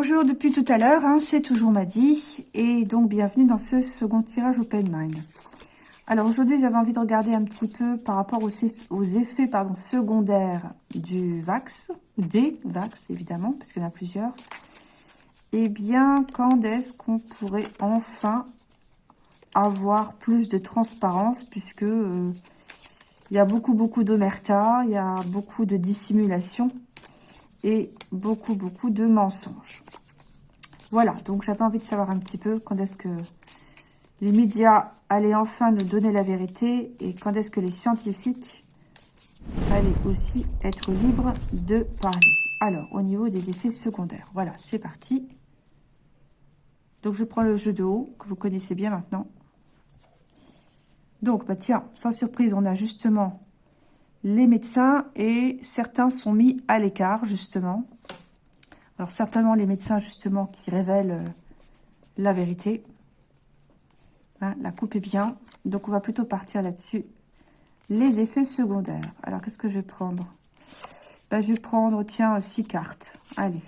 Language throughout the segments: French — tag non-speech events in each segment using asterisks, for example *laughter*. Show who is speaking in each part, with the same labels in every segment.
Speaker 1: bonjour depuis tout à l'heure, hein, c'est toujours Maddy, et donc bienvenue dans ce second tirage Open Mind. Alors aujourd'hui j'avais envie de regarder un petit peu par rapport aux, aux effets secondaires du Vax, des Vax évidemment, parce qu'il y en a plusieurs. Eh bien, quand est-ce qu'on pourrait enfin avoir plus de transparence, puisque euh, il y a beaucoup beaucoup d'omerta, il y a beaucoup de dissimulation, et beaucoup, beaucoup de mensonges. Voilà, donc j'avais envie de savoir un petit peu quand est-ce que les médias allaient enfin nous donner la vérité et quand est-ce que les scientifiques allaient aussi être libres de parler. Alors, au niveau des effets secondaires, voilà, c'est parti. Donc, je prends le jeu de haut, que vous connaissez bien maintenant. Donc, bah tiens, sans surprise, on a justement les médecins et certains sont mis à l'écart, justement. Alors, certainement les médecins, justement, qui révèlent euh, la vérité. Hein, la coupe est bien. Donc, on va plutôt partir là-dessus. Les effets secondaires. Alors, qu'est-ce que je vais prendre? Ben, Je vais prendre, tiens, six cartes. Allez.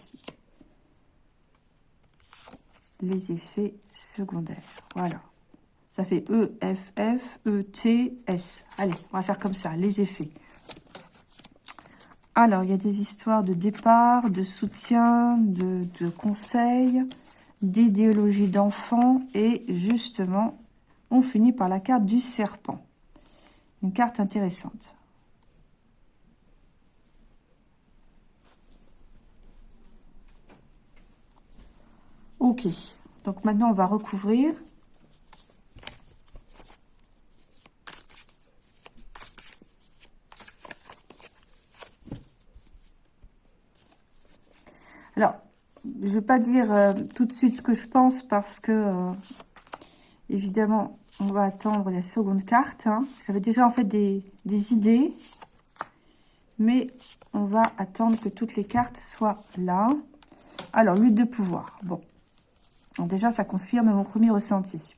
Speaker 1: Les effets secondaires. Voilà. Ça fait E, F, F, E, T, S. Allez, on va faire comme ça, les effets. Alors, il y a des histoires de départ, de soutien, de, de conseils, d'idéologie d'enfant. Et justement, on finit par la carte du serpent. Une carte intéressante. Ok, donc maintenant on va recouvrir. Alors, je ne vais pas dire euh, tout de suite ce que je pense parce que, euh, évidemment, on va attendre la seconde carte. Hein. J'avais déjà en fait des, idées, mais on va attendre que toutes les cartes soient là. Alors, lutte de pouvoir. Bon, déjà, ça confirme mon premier ressenti.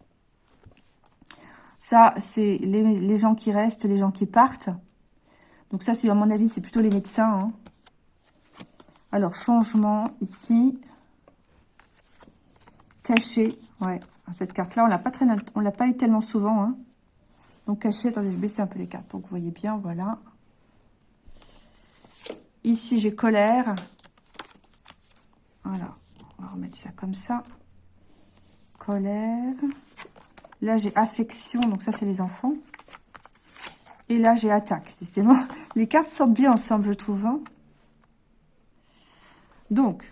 Speaker 1: Ça, c'est les, gens qui restent, les gens qui partent. Donc ça, c'est à mon avis, c'est plutôt les médecins. Hein. Alors, changement ici. Caché. Ouais, cette carte-là, on l'a pas très, on l'a pas eu tellement souvent. Hein. Donc, caché, attendez, je vais baisser un peu les cartes pour que vous voyez bien. Voilà. Ici, j'ai colère. Voilà. On va remettre ça comme ça. Colère. Là, j'ai affection. Donc, ça, c'est les enfants. Et là, j'ai attaque. *laughs* Les cartes sortent bien ensemble, je trouve. Hein. Donc,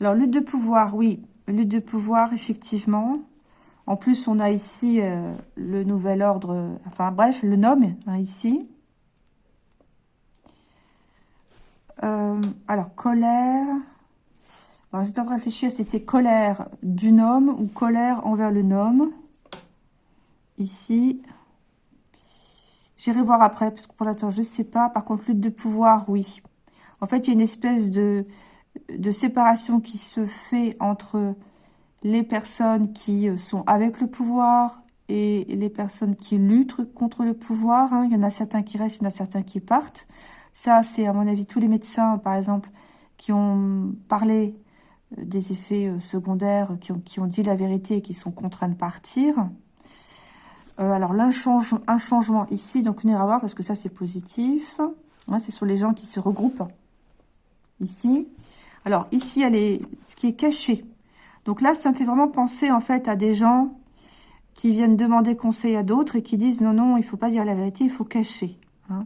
Speaker 1: alors lutte de pouvoir, oui, lutte de pouvoir, effectivement. En plus, on a ici euh, le nouvel ordre, enfin bref, le nom, hein, ici. Euh, alors, colère. Alors, j'étais en de réfléchir si c'est colère du nom ou colère envers le nom. Ici. J'irai voir après, parce que pour l'instant, je ne sais pas. Par contre, lutte de pouvoir, oui. En fait, il y a une espèce de, de séparation qui se fait entre les personnes qui euh, sont avec le pouvoir et les personnes qui luttent contre le pouvoir. Hein. Il y en a certains qui restent, il y en a certains qui partent. Ça, c'est à mon avis tous les médecins, par exemple, qui ont parlé euh, des effets euh, secondaires, qui ont, dit la vérité et qui sont contraints de partir. alors, un, changement ici, donc on ira voir parce que ça, c'est positif. Hein, c'est sur les gens qui se regroupent ici. Alors, ici, elle est ce qui est caché. Donc là, ça me fait vraiment penser, en fait, à des gens qui viennent demander conseil à d'autres et qui disent, non, non, il faut pas dire la vérité, il faut cacher. Hein.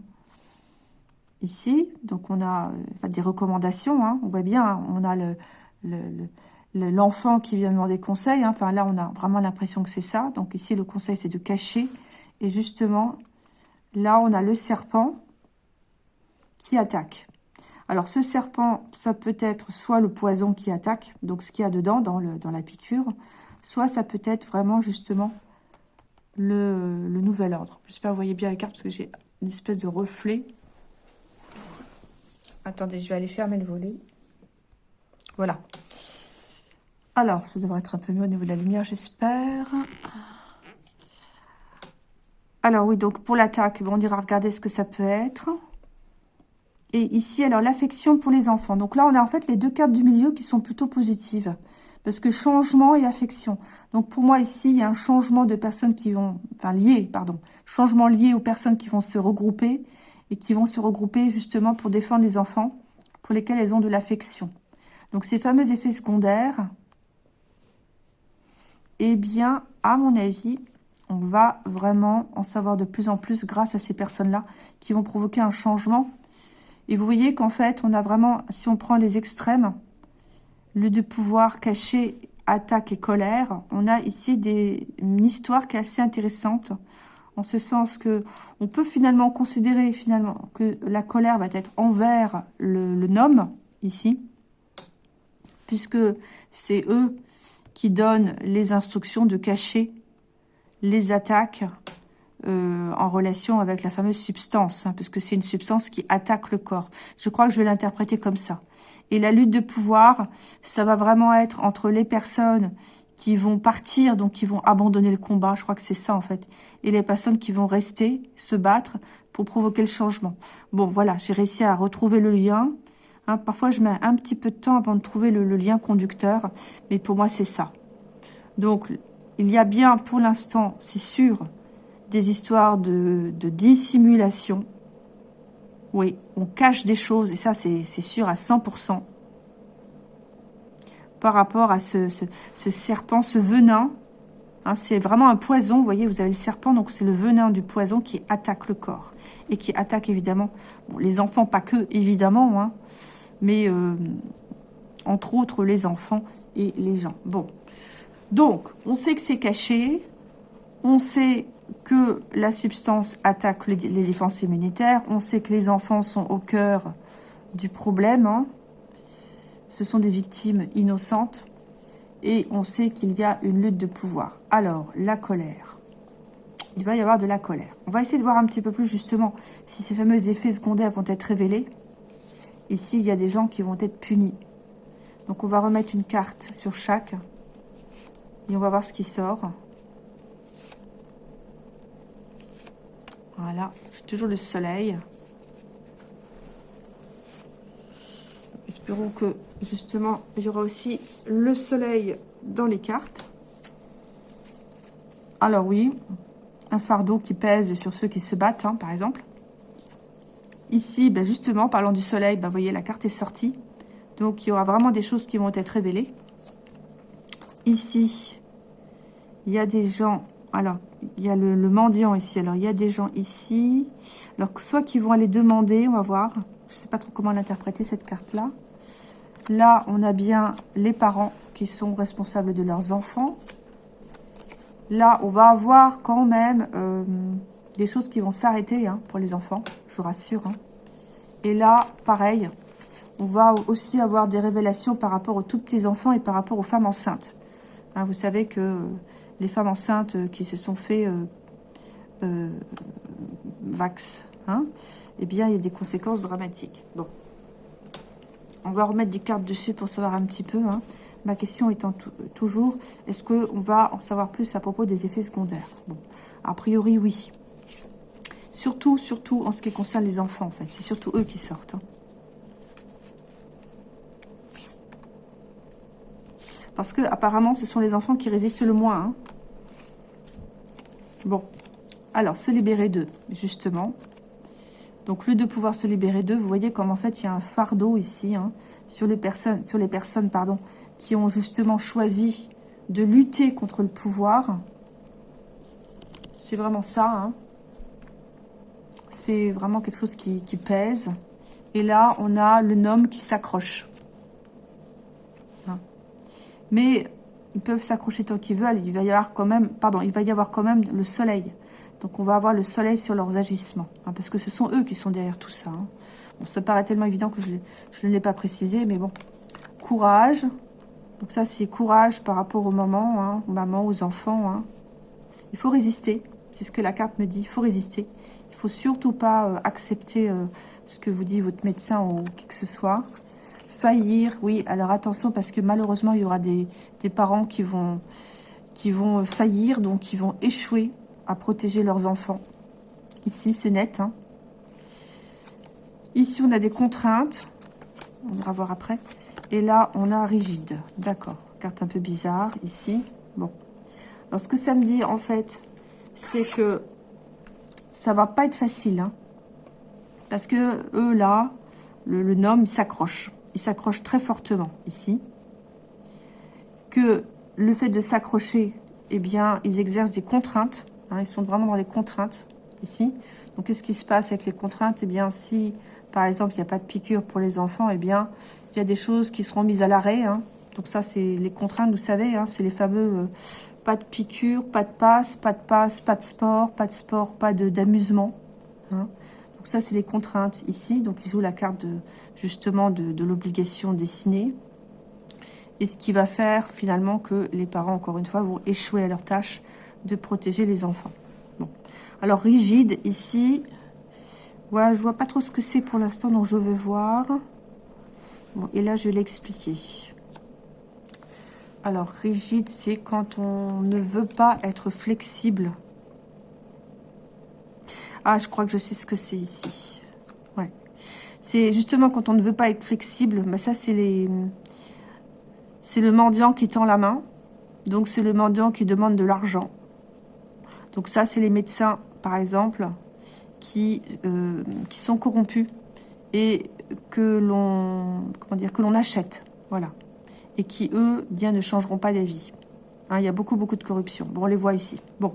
Speaker 1: Ici, donc on a des recommandations, hein. on voit bien, hein, on a le, l'enfant qui vient demander conseil. Enfin, là, on a vraiment l'impression que c'est ça. Donc ici, le conseil, c'est de cacher. Et justement, là, on a le serpent qui attaque. Alors, ce serpent, ça peut être soit le poison qui attaque, donc ce qu'il y a dedans, dans, la piqûre, soit ça peut être vraiment, justement, le, nouvel ordre. J'espère que vous voyez bien les cartes, parce que j'ai une espèce de reflet. Attendez, je vais aller fermer le volet. Voilà. Alors, ça devrait être un peu mieux au niveau de la lumière, j'espère. Alors oui, donc pour l'attaque, on ira regarder ce que ça peut être. Et ici, alors, l'affection pour les enfants. Donc là, on a en fait les deux cartes du milieu qui sont plutôt positives. Parce que changement et affection. Donc pour moi, ici, il y a un changement de personnes qui vont... Enfin, lié, pardon. Changement lié aux personnes qui vont se regrouper. Et qui vont se regrouper justement pour défendre les enfants. Pour lesquels elles ont de l'affection. Donc ces fameux effets secondaires, eh bien, à mon avis, on va vraiment en savoir de plus en plus grâce à ces personnes-là qui vont provoquer un changement. Et vous voyez qu'en fait, on a vraiment, si on prend les extrêmes, le de pouvoir caché, attaque et colère, on a ici une histoire qui est assez intéressante, en ce sens que on peut finalement considérer finalement que la colère va être envers le, nom, ici, puisque c'est eux qui donne les instructions de cacher les attaques euh, en relation avec la fameuse substance, hein, parce que c'est une substance qui attaque le corps. Je crois que je vais l'interpréter comme ça. Et la lutte de pouvoir, ça va vraiment être entre les personnes qui vont partir, donc qui vont abandonner le combat, je crois que c'est ça en fait, et les personnes qui vont rester, se battre pour provoquer le changement. Bon, voilà, j'ai réussi à retrouver le lien. Hein, parfois, je mets un petit peu de temps avant de trouver le, lien conducteur, mais pour moi, c'est ça. Donc, il y a bien, pour l'instant, c'est sûr, des histoires de, dissimulation. Oui, on cache des choses, et ça, c'est sûr à 100%. Par rapport à ce, serpent, ce venin, hein, c'est vraiment un poison, vous voyez, vous avez le serpent, donc c'est le venin du poison qui attaque le corps. Et qui attaque évidemment, les enfants, pas que, évidemment, hein, mais euh, entre autres les enfants et les gens. Bon, donc on sait que c'est caché, on sait que la substance attaque les, défenses immunitaires, on sait que les enfants sont au cœur du problème, hein. ce sont des victimes innocentes, et on sait qu'il y a une lutte de pouvoir. Alors, la colère. Il va y avoir de la colère. On va essayer de voir un petit peu plus justement si ces fameux effets secondaires vont être révélés. Ici, il y a des gens qui vont être punis. Donc, on va remettre une carte sur chaque. Et on va voir ce qui sort. Voilà. J'ai toujours le soleil. Espérons que, justement, il y aura aussi le soleil dans les cartes. Alors oui, un fardeau qui pèse sur ceux qui se battent, hein, par exemple. Ici, ben justement, parlant du soleil, ben vous voyez, la carte est sortie. Donc, il y aura vraiment des choses qui vont être révélées. Ici, il y a des gens... Alors, il y a le, mendiant ici. Alors, il y a des gens ici. Alors, soit qui vont aller demander, on va voir. Je ne sais pas trop comment l'interpréter, cette carte-là. Là, on a bien les parents qui sont responsables de leurs enfants. Là, on va avoir quand même... Euh, des choses qui vont s'arrêter hein, pour les enfants, je vous rassure. Hein. Et là, pareil, on va aussi avoir des révélations par rapport aux tout petits enfants et par rapport aux femmes enceintes. Hein, vous savez que les femmes enceintes qui se sont fait euh, euh, vax, hein, eh bien, il y a des conséquences dramatiques. Bon. On va remettre des cartes dessus pour savoir un petit peu. Hein. Ma question étant toujours, est-ce qu'on va en savoir plus à propos des effets secondaires? Bon, a priori, oui. Surtout, surtout en ce qui concerne les enfants, en fait. C'est surtout eux qui sortent. Hein. Parce que apparemment, ce sont les enfants qui résistent le moins. Hein. Bon. Alors, se libérer d'eux, justement. Donc, le de pouvoir se libérer d'eux, vous voyez comme en fait, il y a un fardeau ici hein, sur les personnes, sur les personnes pardon, qui ont justement choisi de lutter contre le pouvoir. C'est vraiment ça. Hein. C'est vraiment quelque chose qui, pèse. Et là, on a le nom qui s'accroche. Hein. Mais ils peuvent s'accrocher tant qu'ils veulent. Il va y avoir quand même, pardon, il va y avoir quand même le soleil. Donc on va avoir le soleil sur leurs agissements. Hein, parce que ce sont eux qui sont derrière tout ça. Hein. ça paraît tellement évident que je, ne l'ai pas précisé. Mais bon, courage. Donc ça, c'est courage par rapport aux mamans, aux mamans, aux enfants. Il faut résister. C'est ce que la carte me dit. Il faut résister faut surtout pas euh, accepter euh, ce que vous dit votre médecin ou qui que ce soit. Faillir, oui, alors attention parce que malheureusement, il y aura des, parents qui vont, qui vont faillir, donc qui vont échouer à protéger leurs enfants. Ici, c'est net. Hein. Ici, on a des contraintes. On va voir après. Et là, on a rigide. D'accord. Carte un peu bizarre ici. Bon. Alors, ce que ça me dit, en fait, c'est que ça va pas être facile. Hein. parce que eux, là, le, le nom, il s'accroche. Il s'accroche très fortement ici. Que le fait de s'accrocher, eh bien, ils exercent des contraintes. Hein, ils sont vraiment dans les contraintes ici. Donc, qu'est-ce qui se passe avec les contraintes? Eh bien, si, par exemple, il n'y a pas de piqûre pour les enfants, eh bien, il y a des choses qui seront mises à l'arrêt. Hein. Donc, ça, c'est les contraintes, vous savez, hein, c'est les fameux euh, pas de piqûre, pas de passe, pas de passe, pas de sport, pas de sport, pas d'amusement. Donc, ça, c'est les contraintes ici. Donc, il joue la carte, de, justement, de, l'obligation dessinée. Et ce qui va faire, finalement, que les parents, encore une fois, vont échouer à leur tâche de protéger les enfants. Bon. Alors, rigide, ici, ouais, je vois pas trop ce que c'est pour l'instant, donc je vais voir. Bon, et là, je vais l'expliquer. Alors, rigide, c'est quand on ne veut pas être flexible. Ah, je crois que je sais ce que c'est ici. Ouais. C'est justement quand on ne veut pas être flexible. Mais ça, c'est les... C'est le mendiant qui tend la main. Donc, c'est le mendiant qui demande de l'argent. Donc ça, c'est les médecins, par exemple, qui, euh, qui sont corrompus et que l'on comment dire que l'on achète, voilà, et qui eux bien ne changeront pas d'avis. Hein, il y a beaucoup beaucoup de corruption. Bon, on les voit ici. Bon,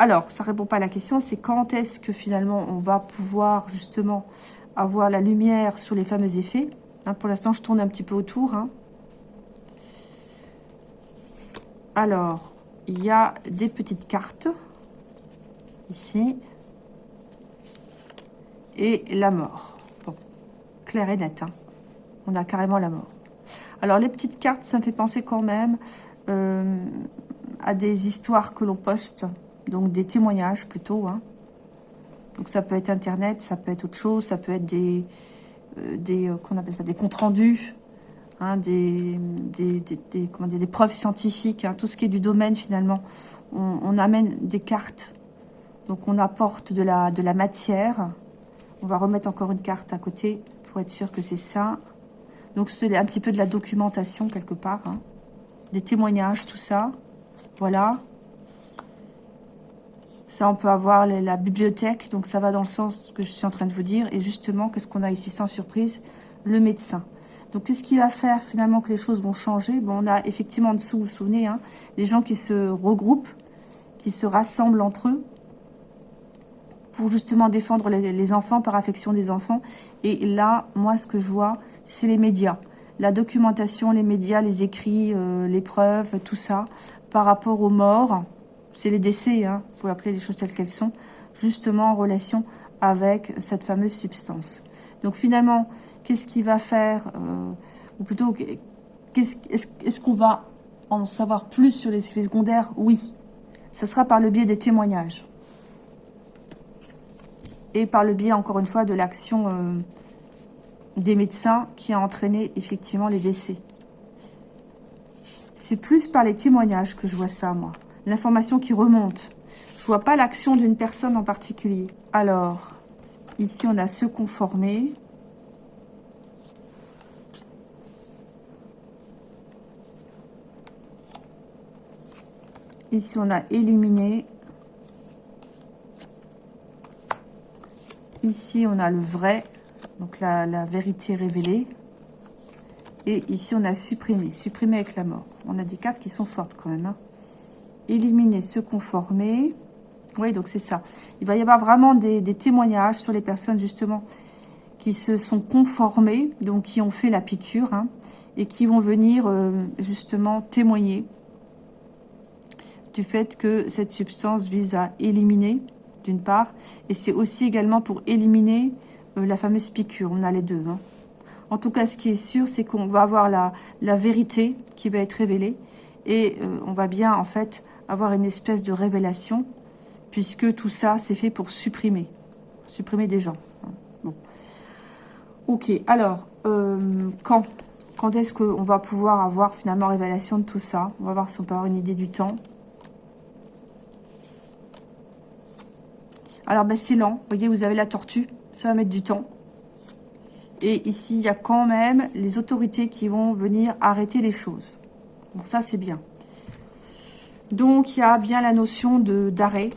Speaker 1: alors ça répond pas à la question. C'est quand est-ce que finalement on va pouvoir justement avoir la lumière sur les fameux effets. Hein, pour l'instant, je tourne un petit peu autour. Hein. Alors, il y a des petites cartes ici. Et la mort. Bon, clair et net. Hein. On a carrément la mort. Alors, les petites cartes, ça me fait penser quand même euh, à des histoires que l'on poste. Donc, des témoignages plutôt. Hein. Donc, ça peut être Internet, ça peut être autre chose. Ça peut être des, euh, des euh, qu'on appelle ça, des comptes rendus. Hein, des, des, des, comment des preuves scientifiques, hein, tout ce qui est du domaine finalement. On, on amène des cartes donc on apporte de la, de la matière. On va remettre encore une carte à côté pour être sûr que c'est ça. Donc c'est un petit peu de la documentation quelque part. Hein. Des témoignages, tout ça. Voilà. Ça, on peut avoir la bibliothèque. Donc ça va dans le sens que je suis en train de vous dire. Et justement, qu'est-ce qu'on a ici sans surprise? Le médecin. Donc, qu'est-ce qui va faire finalement que les choses vont changer? Bon, On a effectivement en dessous, vous vous souvenez, hein, les gens qui se regroupent, qui se rassemblent entre eux, pour justement défendre les, enfants, par affection des enfants. Et là, moi, ce que je vois, c'est les médias. La documentation, les médias, les écrits, euh, les preuves, tout ça, par rapport aux morts, c'est les décès, il hein, faut appeler les choses telles qu'elles sont, justement en relation avec cette fameuse substance. Donc finalement, qu'est-ce qui va faire, euh, ou plutôt, est-ce qu'on va en savoir plus sur les effets secondaires? Oui, ce sera par le biais des témoignages et par le biais, encore une fois, de l'action euh, des médecins qui a entraîné effectivement les décès. C'est plus par les témoignages que je vois ça, moi. L'information qui remonte. Je vois pas l'action d'une personne en particulier. Alors, ici, on a se conformer. Ici, on a éliminé. Ici, on a le vrai, donc la, vérité révélée. Et ici, on a supprimé, supprimé avec la mort. On a des cartes qui sont fortes quand même. Hein. Éliminer, se conformer. Oui, donc c'est ça. Il va y avoir vraiment des, témoignages sur les personnes, justement, qui se sont conformées, donc qui ont fait la piqûre, hein, et qui vont venir, euh, justement, témoigner du fait que cette substance vise à éliminer d'une part, et c'est aussi également pour éliminer euh, la fameuse piqûre. On a les deux. Hein. En tout cas, ce qui est sûr, c'est qu'on va avoir la, vérité qui va être révélée, et euh, on va bien, en fait, avoir une espèce de révélation, puisque tout ça, c'est fait pour supprimer, supprimer des gens. Bon. Ok, alors, euh, quand quand est-ce qu'on va pouvoir avoir finalement révélation de tout ça? On va voir si on peut avoir une idée du temps. Alors, ben, c'est lent. Vous voyez, vous avez la tortue. Ça va mettre du temps. Et ici, il y a quand même les autorités qui vont venir arrêter les choses. Bon, ça, c'est bien. Donc, il y a bien la notion d'arrêt.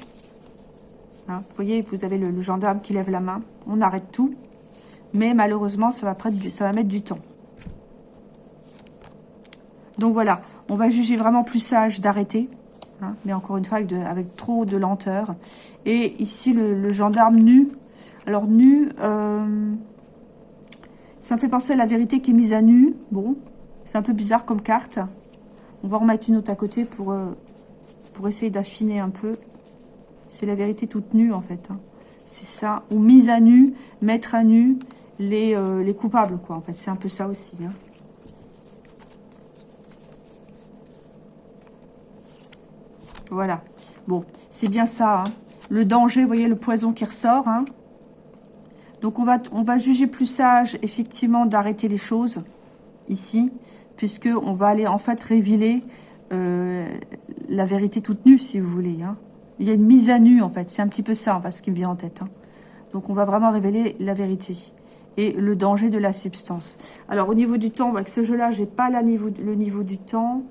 Speaker 1: Hein, vous voyez, vous avez le, gendarme qui lève la main. On arrête tout. Mais malheureusement, ça va, mettre du temps. Donc voilà, on va juger vraiment plus sage d'arrêter. Hein, mais encore une fois, avec, trop de lenteur. Et ici, le, gendarme nu. Alors, nu, euh, ça me fait penser à la vérité qui est mise à nu. Bon, c'est un peu bizarre comme carte. On va remettre une autre à côté pour, euh, pour essayer d'affiner un peu. C'est la vérité toute nue, en fait. Hein. C'est ça. Ou mise à nu, mettre à nu les, euh, les coupables, quoi. En fait, c'est un peu ça aussi. Hein. Voilà. Bon, c'est bien ça. Hein. Le danger, vous voyez le poison qui ressort. Donc on va, juger plus sage, effectivement, d'arrêter les choses ici, puisque on va aller en fait révéler euh, la vérité toute nue, si vous voulez. Hein. Il y a une mise à nu, en fait. C'est un petit peu ça, ce qui me vient en tête. Hein. Donc on va vraiment révéler la vérité et le danger de la substance. Alors au niveau du temps, avec ce jeu-là, j'ai pas le niveau du temps.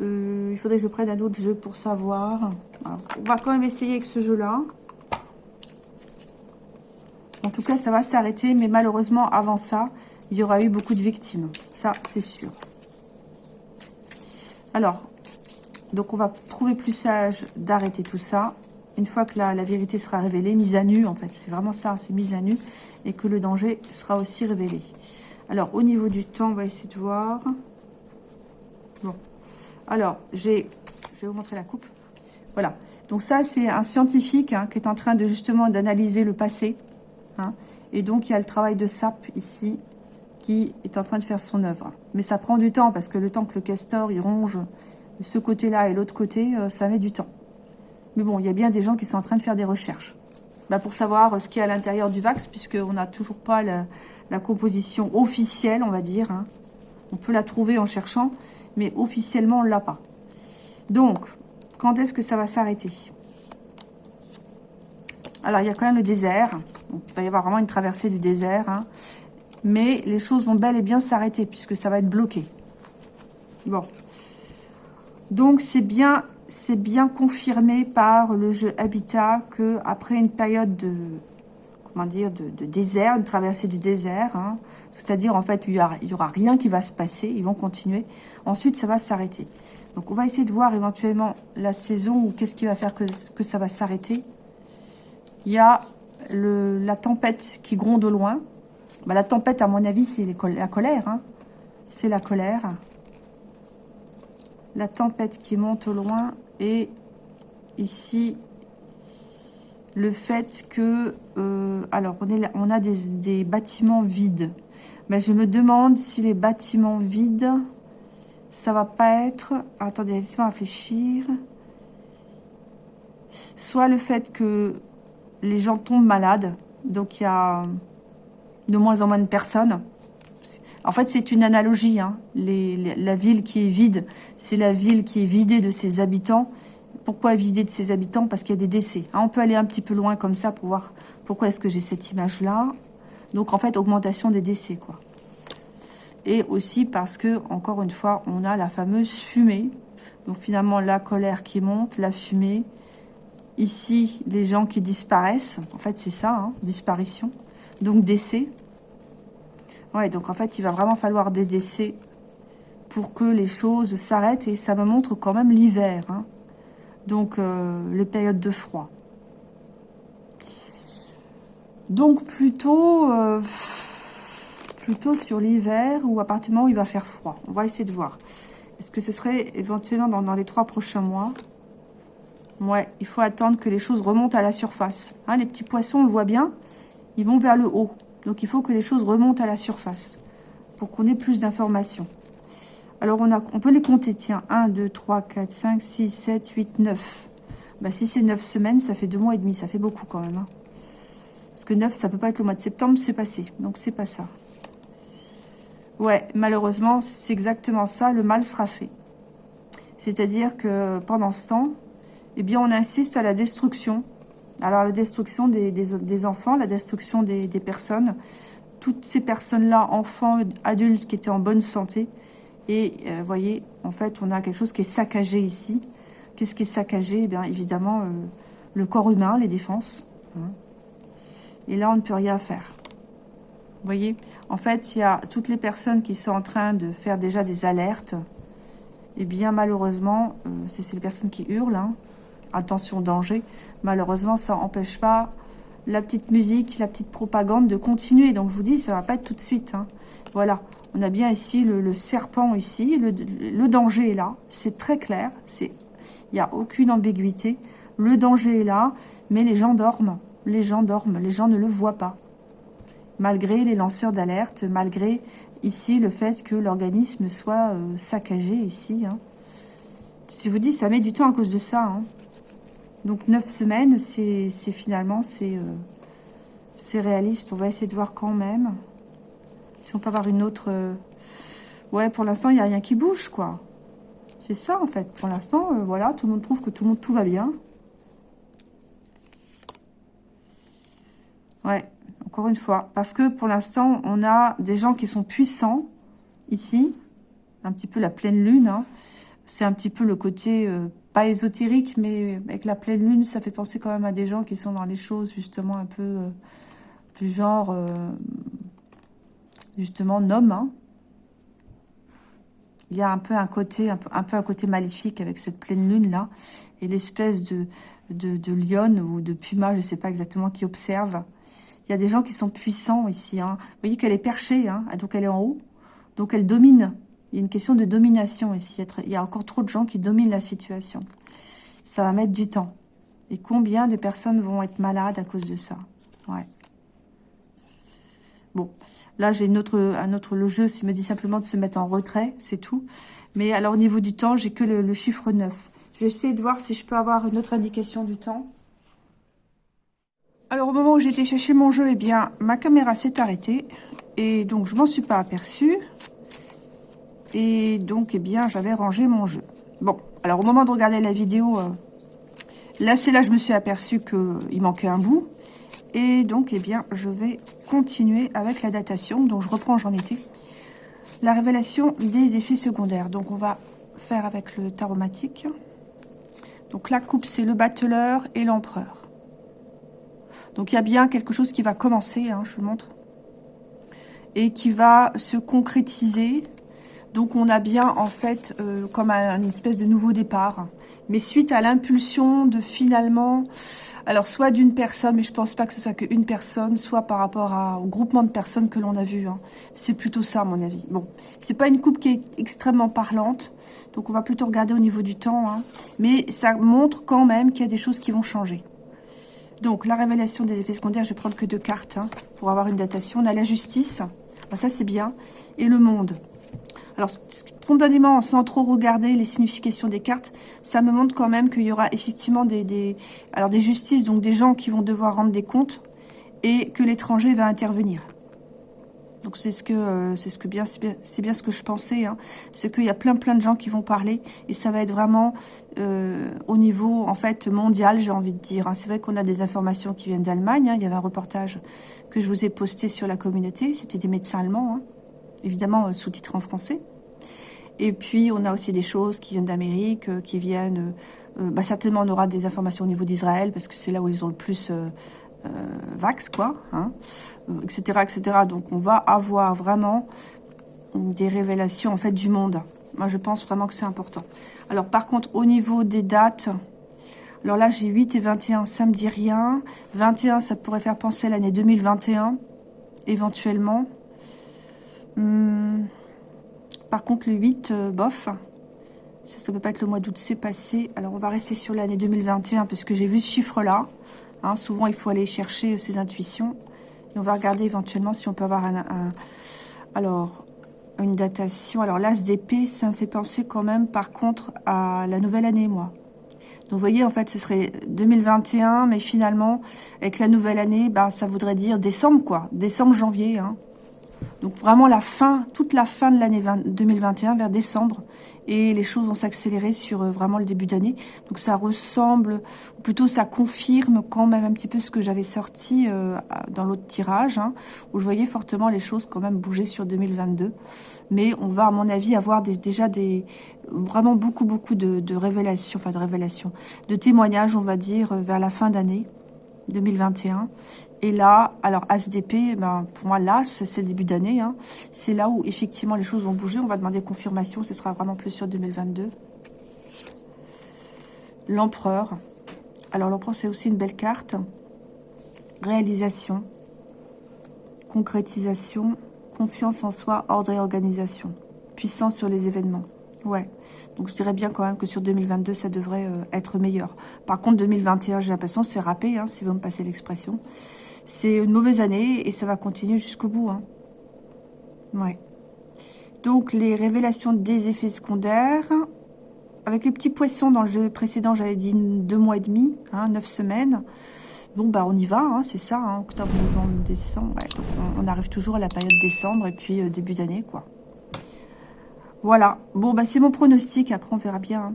Speaker 1: Euh, il faudrait que je prenne un autre jeu pour savoir. on va quand même essayer avec ce jeu-là. En tout cas, ça va s'arrêter, mais malheureusement, avant ça, il y aura eu beaucoup de victimes. Ça, c'est sûr. Alors, donc on va trouver plus sage d'arrêter tout ça. Une fois que la, vérité sera révélée, mise à nu, en fait, c'est vraiment ça, c'est mise à nu, et que le danger sera aussi révélé. Alors, au niveau du temps, on va essayer de voir. Bon. Alors, j'ai... Je vais vous montrer la coupe. Voilà. Donc ça, c'est un scientifique hein, qui est en train de justement d'analyser le passé. Hein. Et donc, il y a le travail de SAP ici qui est en train de faire son œuvre. Mais ça prend du temps parce que le temps que le castor, il ronge ce côté-là et l'autre côté, euh, ça met du temps. Mais bon, il y a bien des gens qui sont en train de faire des recherches. Bah, pour savoir ce qu'il y a à l'intérieur du Vax, puisqu'on n'a toujours pas la, composition officielle, on va dire. Hein. On peut la trouver en cherchant, mais officiellement, on ne l'a pas. Donc, quand est-ce que ça va s'arrêter? Alors, il y a quand même le désert. il va y avoir vraiment une traversée du désert. Hein. Mais les choses vont bel et bien s'arrêter, puisque ça va être bloqué. Bon. Donc, c'est bien, bien confirmé par le jeu Habitat que après une période de, comment dire, de, désert, une traversée du désert, hein, c'est-à-dire, en fait, il n'y aura, rien qui va se passer, ils vont continuer. Ensuite, ça va s'arrêter. Donc, on va essayer de voir éventuellement la saison ou qu'est-ce qui va faire que, ça va s'arrêter. Il y a la tempête qui gronde au loin. Bah, la tempête, à mon avis, c'est la colère. Hein. C'est la colère. La tempête qui monte au loin. Et ici, le fait que... Euh, alors, on, a des, bâtiments vides. Mais je me demande si les bâtiments vides, ça va pas être... Attendez, laissez-moi réfléchir. Soit le fait que les gens tombent malades. Donc, il y a de moins en moins de personnes. En fait, c'est une analogie. Hein. la ville qui est vide, c'est la ville qui est vidée de ses habitants. Pourquoi vidée de ses habitants? Parce qu'il y a des décès. Hein, on peut aller un petit peu loin comme ça pour voir pourquoi est-ce que j'ai cette image-là. Donc, en fait, augmentation des décès, quoi. Et aussi parce que, encore une fois, on a la fameuse fumée. Donc, finalement, la colère qui monte, la fumée. Ici, les gens qui disparaissent. En fait, c'est ça, hein, disparition. Donc, décès. Ouais, donc en fait, il va vraiment falloir des décès pour que les choses s'arrêtent. Et ça me montre quand même l'hiver. Hein. Donc, euh, les périodes de froid. Donc, plutôt, euh, plutôt sur l'hiver ou à où il va faire froid. On va essayer de voir. Est-ce que ce serait éventuellement dans, les trois prochains mois? Ouais, il faut attendre que les choses remontent à la surface. Hein, les petits poissons, on le voit bien, ils vont vers le haut. Donc, il faut que les choses remontent à la surface pour qu'on ait plus d'informations. Alors, on, a, on peut les compter, tiens. 1, 2, 3, 4, 5, 6, 7, 8, 9. Bah, si c'est 9 semaines, ça fait 2 mois et demi. Ça fait beaucoup quand même. Hein. Parce que 9, ça peut pas être le mois de septembre, c'est passé. Donc, c'est pas ça. Ouais, malheureusement, c'est exactement ça. Le mal sera fait. C'est-à-dire que pendant ce temps, eh bien, on insiste à la destruction alors, la destruction des, enfants, la destruction des, personnes, toutes ces personnes-là, enfants, adultes, qui étaient en bonne santé. Et vous voyez, en fait, on a quelque chose qui est saccagé ici. Qu'est-ce qui est saccagé? Eh bien, évidemment, le corps humain, les défenses. Hein. Et là, on ne peut rien faire. Vous voyez En fait, il y a toutes les personnes qui sont en train de faire déjà des alertes. Et bien, malheureusement, euh, c'est les personnes qui hurlent. Hein. Attention, danger. Malheureusement, ça n'empêche pas la petite musique, la petite propagande de continuer. Donc, je vous dis, ça va pas être tout de suite. Hein. Voilà. On a bien ici le, serpent ici. Le, danger est là. C'est très clair. Il n'y a aucune ambiguïté. Le danger est là, mais les gens dorment. Les gens dorment. Les gens ne le voient pas malgré les lanceurs d'alerte, malgré ici le fait que l'organisme soit euh, saccagé ici. Hein. Si vous dites, ça met du temps à cause de ça. Hein. Donc neuf semaines, c'est finalement, euh, c'est réaliste. On va essayer de voir quand même. Si on peut avoir une autre... Euh, ouais, pour l'instant, il n'y a rien qui bouge, quoi. C'est ça, en fait. Pour l'instant, voilà, tout le monde trouve que tout le monde, tout va bien. Ouais, encore une fois. Parce que pour l'instant, on a des gens qui sont puissants, ici. Un petit peu la pleine lune. Hein. C'est un petit peu le côté, euh, pas ésotérique, mais avec la pleine lune, ça fait penser quand même à des gens qui sont dans les choses, justement, un peu euh, du genre, euh, justement, nom. Hein. Il y a un peu un côté, un peu, un côté maléfique avec cette pleine lune là, et l'espèce de, de, de lionne ou de puma, je ne sais pas exactement, qui observe. Il y a des gens qui sont puissants ici. Hein. Vous voyez qu'elle est perchée, hein, donc elle est en haut. Donc elle domine. Il y a une question de domination ici. Il y a encore trop de gens qui dominent la situation. Ça va mettre du temps. Et combien de personnes vont être malades à cause de ça? Ouais. Bon, là j'ai un autre le jeu, s'il me dit simplement de se mettre en retrait, c'est tout. Mais alors au niveau du temps, j'ai que le, le chiffre 9. Je vais essayer de voir si je peux avoir une autre indication du temps. Alors, au moment où j'étais chercher mon jeu, eh bien, ma caméra s'est arrêtée. Et donc, je m'en suis pas aperçue. Et donc, eh bien, j'avais rangé mon jeu. Bon, alors, au moment de regarder la vidéo, euh, là, c'est là je me suis aperçue qu'il manquait un bout. Et donc, eh bien, je vais continuer avec la datation. Donc, je reprends, j'en étais. La révélation des effets secondaires. Donc, on va faire avec le taromatique. Donc, la coupe, c'est le battleur et l'empereur. Donc il y a bien quelque chose qui va commencer, hein, je vous montre, et qui va se concrétiser. Donc on a bien en fait euh, comme un, espèce de nouveau départ. Mais suite à l'impulsion de finalement, alors soit d'une personne, mais je pense pas que ce soit qu'une personne, soit par rapport au groupement de personnes que l'on a vu. Hein. C'est plutôt ça à mon avis. Bon, c'est pas une coupe qui est extrêmement parlante, donc on va plutôt regarder au niveau du temps. Hein. Mais ça montre quand même qu'il y a des choses qui vont changer. Donc, la révélation des effets secondaires, je vais prendre que deux cartes hein, pour avoir une datation. On a la justice, ça c'est bien, et le monde. Alors, spontanément, sans trop regarder les significations des cartes, ça me montre quand même qu'il y aura effectivement des, alors des justices, donc des gens qui vont devoir rendre des comptes, et que l'étranger va intervenir. Donc c'est ce que euh, c'est ce que bien c'est bien, ce que je pensais. Hein. C'est qu'il y a plein plein de gens qui vont parler et ça va être vraiment euh, au niveau en fait mondial, j'ai envie de dire. Hein. C'est vrai qu'on a des informations qui viennent d'Allemagne. Hein. Il y avait un reportage que je vous ai posté sur la communauté. C'était des médecins allemands. Évidemment euh, sous-titré en français. Et puis on a aussi des choses qui viennent d'Amérique, qui viennent. bah, certainement on aura des informations au niveau d'Israël parce que c'est là où ils ont le plus euh, vax, quoi, hein, etc., etc. Donc, on va avoir vraiment des révélations, en fait, du monde. Moi, je pense vraiment que c'est important. Alors, par contre, au niveau des dates, alors là, j'ai 8 et 21, ça me dit rien. 21, ça pourrait faire penser à l'année 2021, éventuellement. Par contre, le 8, euh, bof. Ça, ça peut pas être le mois d'août, c'est passé. Alors, on va rester sur l'année 2021, parce que j'ai vu ce chiffre-là. Hein, souvent, il faut aller chercher ses intuitions. Et on va regarder éventuellement si on peut avoir un, alors, une datation. Alors, l'as d'épée, ça me fait penser quand même, par contre, à la nouvelle année, moi. Donc, vous voyez, en fait, ce serait 2021, mais finalement, avec la nouvelle année, ben, ça voudrait dire décembre, quoi. Décembre, janvier, hein. Donc vraiment la fin, toute la fin de l'année 2021 vers décembre. Et les choses vont s'accélérer sur euh, vraiment le début d'année. Donc ça ressemble, ou plutôt ça confirme quand même un petit peu ce que j'avais sorti euh, dans l'autre tirage. Hein, où je voyais fortement les choses quand même bouger sur 2022. Mais on va à mon avis avoir déjà des vraiment beaucoup beaucoup de, révélations, enfin de révélations, de témoignages on va dire euh, vers la fin d'année 2021 et là, alors HDP, ben, pour moi, là, c'est le début d'année. Hein. C'est là où, effectivement, les choses vont bouger. On va demander confirmation. Ce sera vraiment plus sur 2022. L'empereur. Alors, l'empereur, c'est aussi une belle carte. Réalisation. Concrétisation. Confiance en soi, ordre et organisation. Puissance sur les événements. Ouais. Donc, je dirais bien quand même que sur 2022, ça devrait euh, être meilleur. Par contre, 2021, j'ai l'impression c'est râpé, hein, si vous me passez l'expression. C'est une mauvaise année et ça va continuer jusqu'au bout. Hein. Ouais. Donc, les révélations des effets secondaires. Avec les petits poissons dans le jeu précédent, j'avais dit deux mois et demi, hein, neuf semaines. Bon, bah on y va, c'est ça, octobre, novembre, décembre. donc on, arrive toujours à la période décembre et puis euh, début d'année, quoi. Voilà. Bon, bah c'est mon pronostic. Après, on verra bien.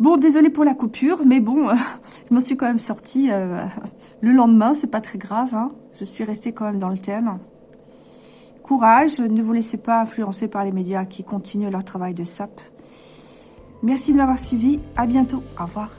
Speaker 1: Bon, désolé pour la coupure, mais bon, *laughs* je m'en suis quand même sortie euh, *laughs* le lendemain, c'est pas très grave. Hein. Je suis restée quand même dans le thème. Courage, ne vous laissez pas influencer par les médias qui continuent leur travail de sape. Merci de m'avoir suivi, à bientôt, au revoir.